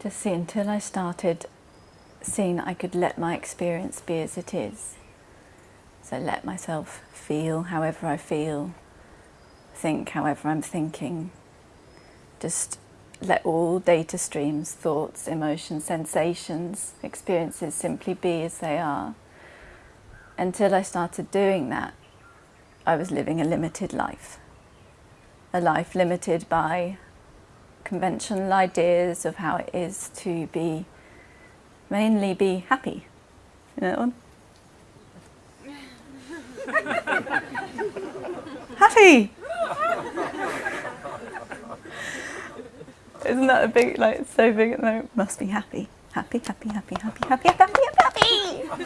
Just see until I started seeing I could let my experience be as it is. So let myself feel however I feel, think however I'm thinking. Just let all data streams, thoughts, emotions, sensations, experiences simply be as they are. Until I started doing that, I was living a limited life. A life limited by conventional ideas of how it is to be, mainly be happy. You know that one? happy! Isn't that a big, like, so big at the moment? Must be happy. Happy, happy, happy, happy, happy, happy, happy, happy!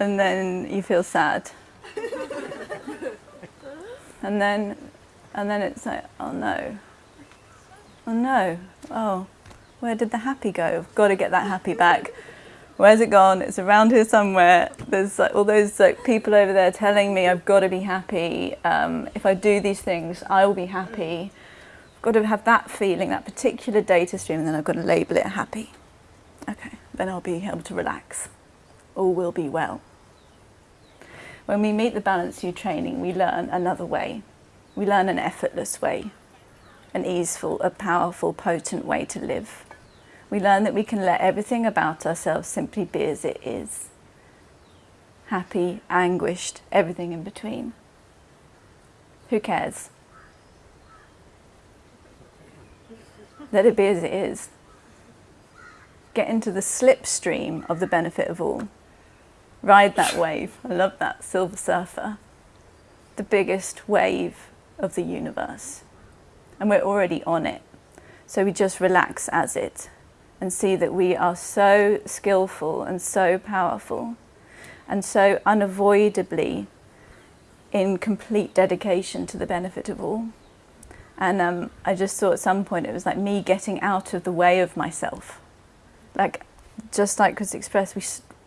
and then you feel sad and then and then it's like oh no. Oh no. Oh where did the happy go? I've got to get that happy back. Where's it gone? It's around here somewhere. There's like all those like people over there telling me I've got to be happy. Um, if I do these things I will be happy. I've got to have that feeling that particular data stream and then I've got to label it happy. Okay then I'll be able to relax. All will be well when we meet the Balanced View training, we learn another way. We learn an effortless way, an easeful, a powerful, potent way to live. We learn that we can let everything about ourselves simply be as it is. Happy, anguished, everything in between. Who cares? Let it be as it is. Get into the slipstream of the benefit of all ride that wave. I love that, Silver Surfer. The biggest wave of the universe. And we're already on it. So we just relax as it and see that we are so skillful and so powerful and so unavoidably in complete dedication to the benefit of all. And um, I just saw at some point it was like me getting out of the way of myself. Like, just like Chris expressed, we,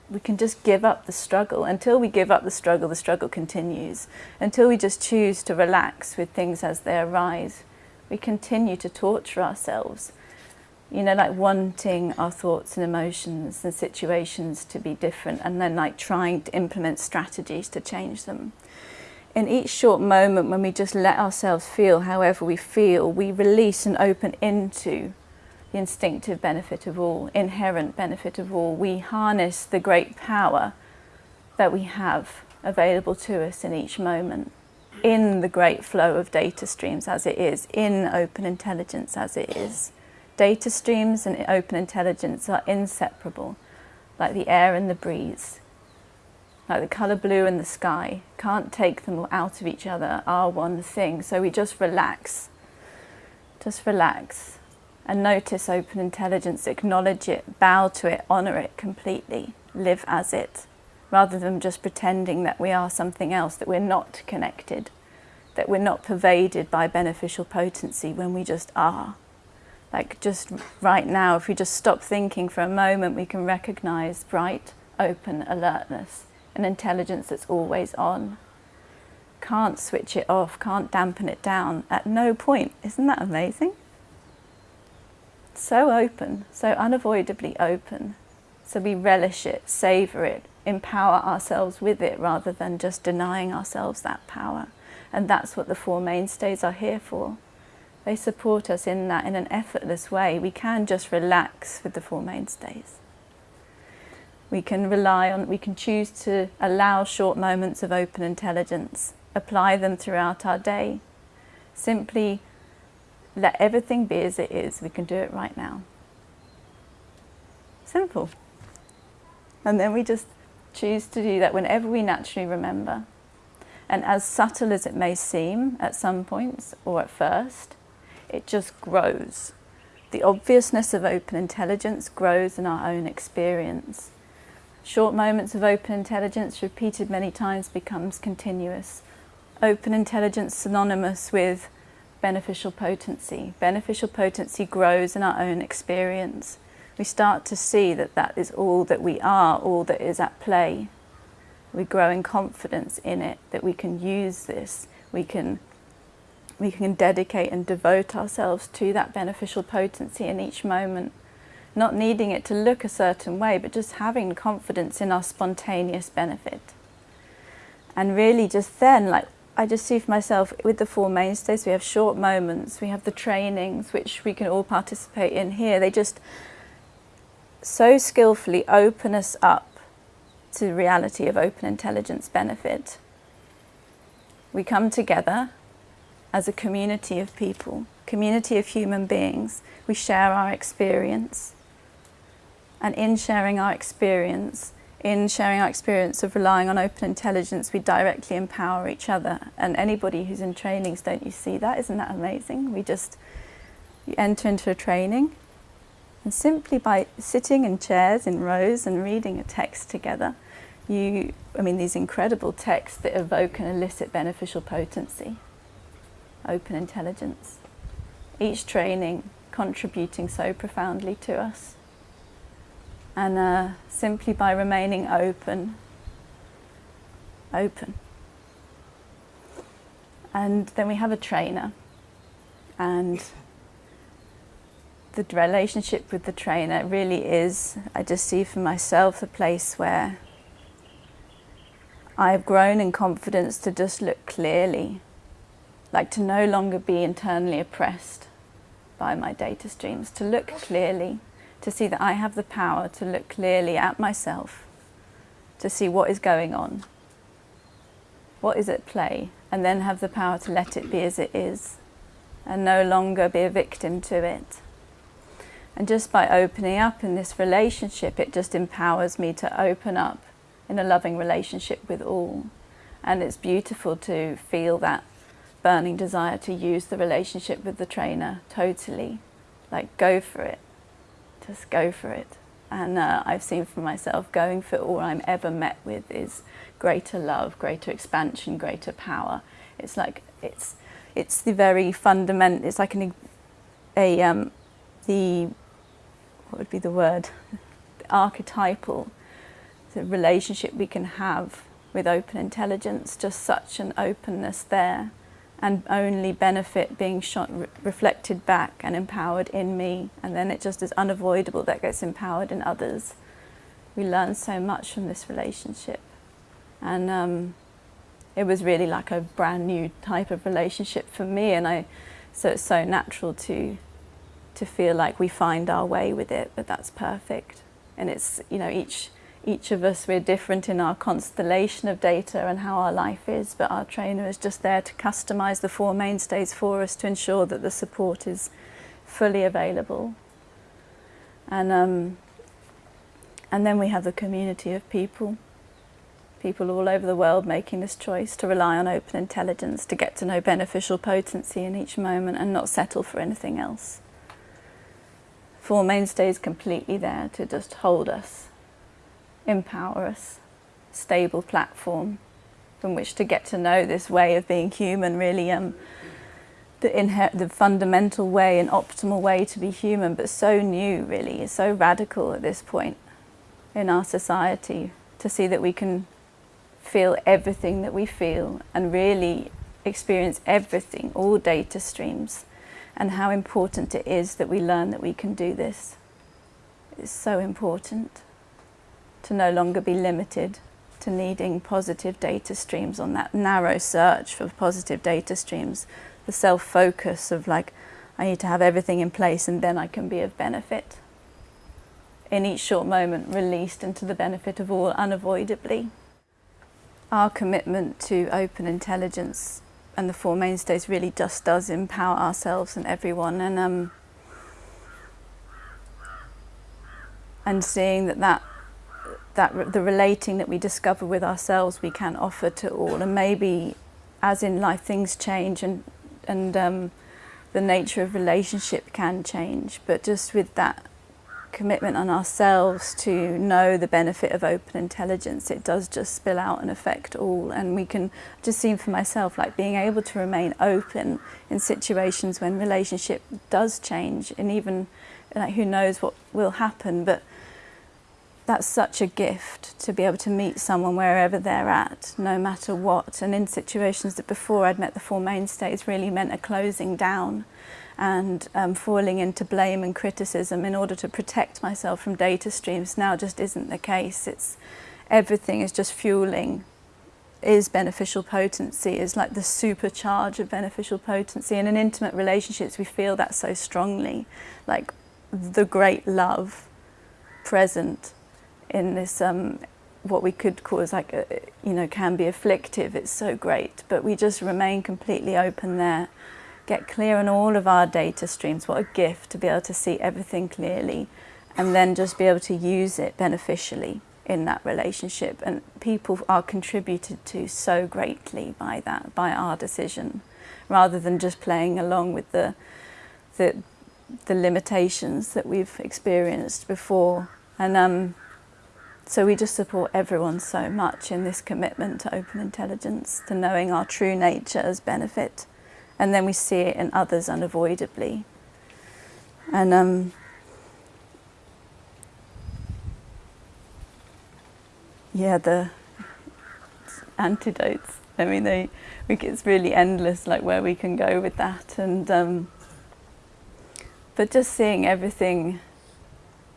we can just give up the struggle. Until we give up the struggle, the struggle continues. Until we just choose to relax with things as they arise, we continue to torture ourselves. You know, like wanting our thoughts and emotions and situations to be different and then like trying to implement strategies to change them. In each short moment when we just let ourselves feel however we feel, we release and open into the instinctive benefit of all, inherent benefit of all. We harness the great power that we have available to us in each moment, in the great flow of data streams as it is, in open intelligence as it is. Data streams and open intelligence are inseparable, like the air and the breeze, like the colour blue and the sky. Can't take them out of each other, are one thing. So we just relax, just relax and notice open intelligence, acknowledge it, bow to it, honour it completely, live as it, rather than just pretending that we are something else, that we're not connected, that we're not pervaded by beneficial potency when we just are. Like just right now, if we just stop thinking for a moment, we can recognise bright, open alertness, an intelligence that's always on. Can't switch it off, can't dampen it down at no point. Isn't that amazing? So open, so unavoidably open. So we relish it, savour it, empower ourselves with it rather than just denying ourselves that power. And that's what the Four Mainstays are here for. They support us in that in an effortless way. We can just relax with the Four Mainstays. We can rely on, we can choose to allow short moments of open intelligence, apply them throughout our day. Simply let everything be as it is. We can do it right now. Simple. And then we just choose to do that whenever we naturally remember. And as subtle as it may seem at some points or at first, it just grows. The obviousness of open intelligence grows in our own experience. Short moments of open intelligence repeated many times becomes continuous. Open intelligence synonymous with beneficial potency. Beneficial potency grows in our own experience. We start to see that that is all that we are, all that is at play. We grow in confidence in it, that we can use this, we can we can dedicate and devote ourselves to that beneficial potency in each moment, not needing it to look a certain way, but just having confidence in our spontaneous benefit. And really just then, like I just see for myself with the four mainstays, we have short moments, we have the trainings, which we can all participate in here. They just so skillfully open us up to the reality of open intelligence benefit. We come together as a community of people, community of human beings. We share our experience. And in sharing our experience, in sharing our experience of relying on open intelligence, we directly empower each other. And anybody who's in trainings, don't you see that? Isn't that amazing? We just enter into a training and simply by sitting in chairs in rows and reading a text together, you, I mean, these incredible texts that evoke and elicit beneficial potency, open intelligence. Each training contributing so profoundly to us. And uh, simply by remaining open, open. And then we have a trainer and the relationship with the trainer really is, I just see for myself, a place where I've grown in confidence to just look clearly, like to no longer be internally oppressed by my data streams, to look clearly, to see that I have the power to look clearly at myself, to see what is going on, what is at play, and then have the power to let it be as it is, and no longer be a victim to it. And just by opening up in this relationship, it just empowers me to open up in a loving relationship with all. And it's beautiful to feel that burning desire to use the relationship with the trainer totally. Like, go for it. Just go for it. And uh, I've seen for myself, going for all I'm ever met with is greater love, greater expansion, greater power. It's like, it's, it's the very fundament, it's like an, a, um, the what would be the word, the archetypal the relationship we can have with open intelligence, just such an openness there and only benefit being re reflected back and empowered in me and then it just is unavoidable that gets empowered in others. We learn so much from this relationship and um, it was really like a brand new type of relationship for me and I so it's so natural to to feel like we find our way with it, but that's perfect. And it's, you know, each, each of us, we're different in our constellation of data and how our life is, but our trainer is just there to customize the four mainstays for us to ensure that the support is fully available. And, um, and then we have the community of people, people all over the world making this choice to rely on open intelligence, to get to know beneficial potency in each moment and not settle for anything else. Four Mainstays completely there to just hold us, empower us, stable platform from which to get to know this way of being human, really um, the, the fundamental way and optimal way to be human, but so new really, so radical at this point in our society to see that we can feel everything that we feel and really experience everything, all data streams and how important it is that we learn that we can do this. It's so important to no longer be limited to needing positive data streams on that narrow search for positive data streams, the self-focus of like, I need to have everything in place and then I can be of benefit. In each short moment released into the benefit of all unavoidably. Our commitment to open intelligence and the Four Mainstays really just does empower ourselves and everyone and um, and seeing that that that the relating that we discover with ourselves we can offer to all and maybe as in life things change and and um, the nature of relationship can change but just with that commitment on ourselves to know the benefit of open intelligence, it does just spill out and affect all. And we can just see for myself, like being able to remain open in situations when relationship does change and even like who knows what will happen. But that's such a gift to be able to meet someone wherever they're at, no matter what. And in situations that before I'd met the Four Mainstays really meant a closing down and um, falling into blame and criticism in order to protect myself from data streams now just isn't the case. It's everything is just fueling is beneficial potency, is like the supercharge of beneficial potency. And in intimate relationships, we feel that so strongly, like the great love present in this um, what we could call as like a, you know can be afflictive it's so great. But we just remain completely open there. Get clear on all of our data streams. What a gift to be able to see everything clearly and then just be able to use it beneficially in that relationship. And people are contributed to so greatly by that by our decision rather than just playing along with the the, the limitations that we've experienced before. And um, so we just support everyone so much in this commitment to open intelligence, to knowing our true nature as benefit, and then we see it in others unavoidably. And um, yeah, the antidotes. I mean, they, it's really endless, like where we can go with that, and um, but just seeing everything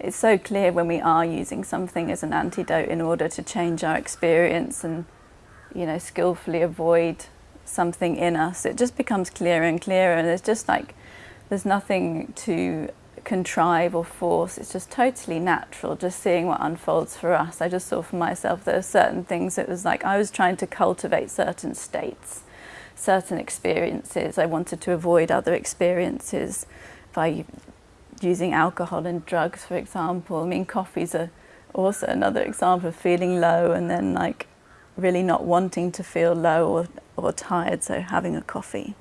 it's so clear when we are using something as an antidote in order to change our experience and you know skillfully avoid something in us it just becomes clearer and clearer. And there's just like there's nothing to contrive or force. It's just totally natural just seeing what unfolds for us. I just saw for myself there are certain things it was like i was trying to cultivate certain states certain experiences. I wanted to avoid other experiences by using alcohol and drugs, for example. I mean, coffee's a, also another example of feeling low and then like really not wanting to feel low or, or tired, so having a coffee.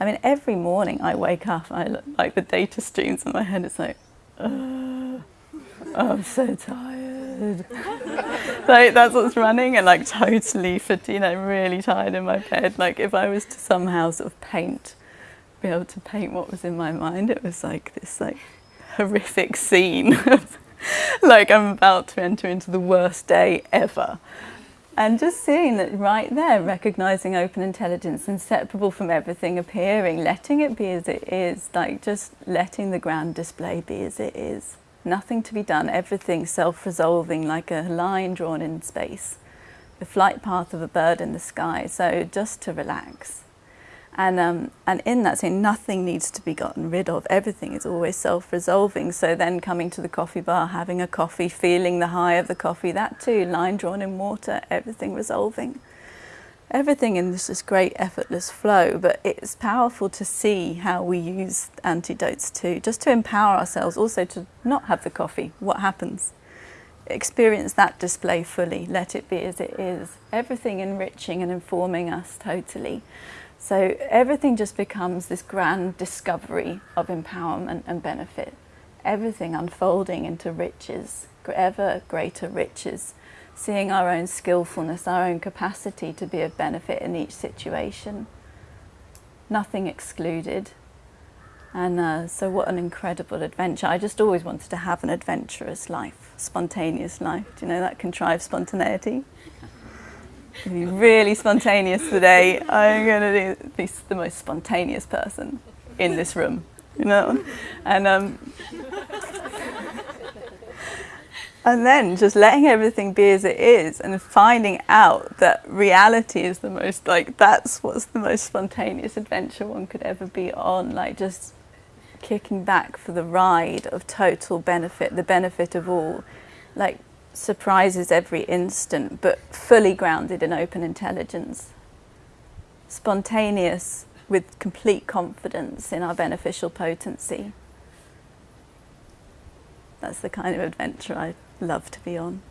I mean, every morning I wake up, I look, like the data streams in my head, it's like, oh, I'm so tired. like that's what's running and like totally fatigued, you know, really tired in my bed. Like if I was to somehow sort of paint be able to paint what was in my mind. It was like this like horrific scene like I'm about to enter into the worst day ever. And just seeing that right there, recognizing open intelligence, inseparable from everything appearing, letting it be as it is, like just letting the ground display be as it is. Nothing to be done, everything self-resolving like a line drawn in space. The flight path of a bird in the sky, so just to relax. And, um, and in that saying nothing needs to be gotten rid of. Everything is always self-resolving. So then coming to the coffee bar, having a coffee, feeling the high of the coffee, that too, line drawn in water, everything resolving. Everything in this is great effortless flow, but it's powerful to see how we use antidotes too, just to empower ourselves, also to not have the coffee, what happens? Experience that display fully, let it be as it is. Everything enriching and informing us totally. So everything just becomes this grand discovery of empowerment and benefit. Everything unfolding into riches, ever greater riches, seeing our own skillfulness, our own capacity to be of benefit in each situation. Nothing excluded. And uh, so what an incredible adventure. I just always wanted to have an adventurous life, spontaneous life. Do you know that contrived spontaneity? Be really spontaneous today. I'm going to be the most spontaneous person in this room, you know? And, um, and then just letting everything be as it is and finding out that reality is the most, like, that's what's the most spontaneous adventure one could ever be on. Like, just kicking back for the ride of total benefit, the benefit of all. Like, surprises every instant, but fully grounded in open intelligence. Spontaneous with complete confidence in our beneficial potency. That's the kind of adventure I love to be on.